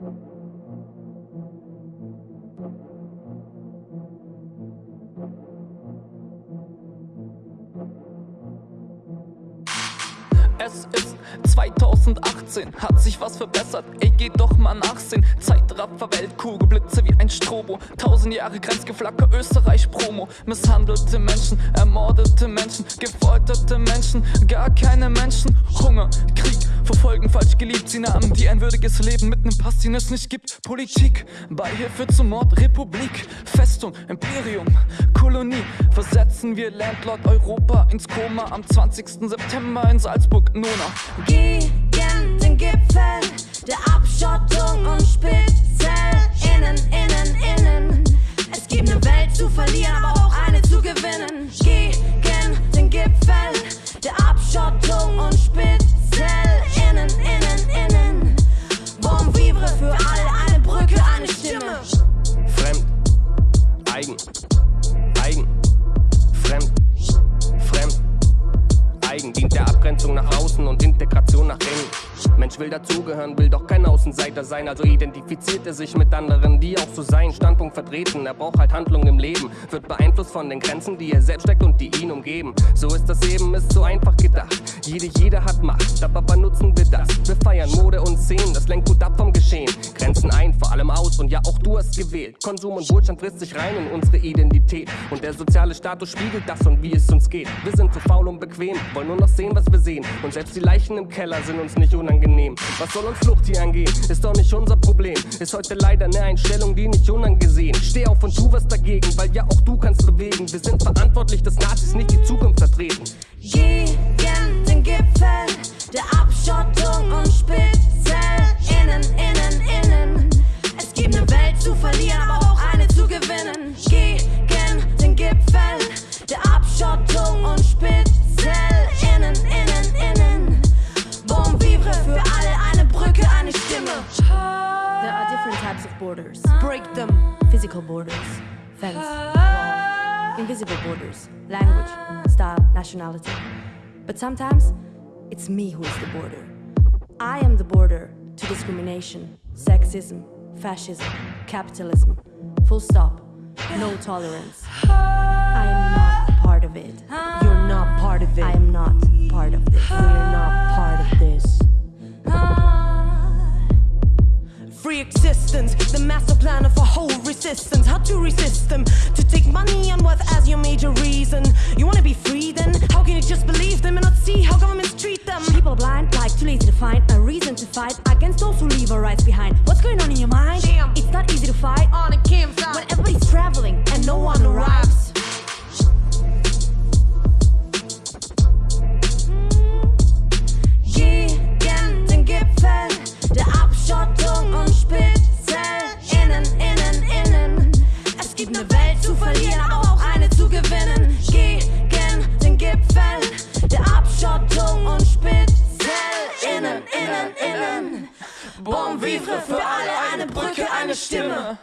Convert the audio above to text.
you Es ist 2018, hat sich was verbessert, ey geh doch mal nachsehen. Zeitraffer, Weltkugel, Blitze wie ein Strobo. Tausend Jahre Grenzgeflacker, Österreich Promo. Misshandelte Menschen, ermordete Menschen, gefolterte Menschen Gar keine Menschen, Hunger, Krieg, verfolgen falsch geliebt. Sie nahmen die ein würdiges Leben mit nem Pass, den es nicht gibt. Politik, Beihilfe zum Mord, Republik Festung, Imperium, Kolonie. Versetzen wir Landlord Europa ins Koma Am 20. September in Salzburg Nona. Gegen den Gipfel der Abschottung und Spitze. Innen, innen, innen. Es gibt eine Welt zu verlieren, aber auch eine zu gewinnen. Gegen den Gipfel der Abschottung eigen dient der Abgrenzung nach außen und Integration nach innen. Mensch will dazugehören, will doch kein Außenseiter sein, also identifiziert er sich mit anderen, die auch so seinen Standpunkt vertreten. Er braucht halt Handlung im Leben, wird beeinflusst von den Grenzen, die er selbst steckt und die ihn umgeben. So ist das Leben, ist so einfach gedacht. Jede, jeder hat Macht, aber nutzen wir das? Wir feiern Mode und Szenen, das lenkt gut ab vom du hast gewählt. Konsum und Wohlstand frisst sich rein in unsere Identität. Und der soziale Status spiegelt das und wie es uns geht. Wir sind zu faul und bequem, wollen nur noch sehen, was wir sehen. Und selbst die Leichen im Keller sind uns nicht unangenehm. Was soll uns Flucht hier angehen? Ist doch nicht unser Problem. Ist heute leider eine Einstellung, die nicht unangesehen. Steh auf und tu was dagegen, weil ja auch du kannst bewegen. Wir sind verantwortlich, dass Nazis nicht die Zukunft vertreten. Gegen den Gipfel der Abschottung und Spitze. Verlieren, aber auch eine zu gewinnen. Gegen den Gipfel der Abschottung und Spitze. Innen, innen, innen. Bon vivre für alle, eine Brücke, eine Stimme. There are different types of borders. Break them. Physical borders, fence, wall. Invisible borders, language, style, nationality. But sometimes, it's me who is the border. I am the border to discrimination, sexism, fascism, capitalism. Full stop. No tolerance. I am not part of it. You're not part of it. I am not part of this. We're not part of this. Free existence, the master plan of a whole resistance. How to resist them? To take money and wealth as your major reason. You who leave our rights behind. What's going on in your mind? Damn. It's not easy to fight On a campsite. when everybody's traveling and no one arrives. Bon vivre für alle, eine Brücke, eine Stimme.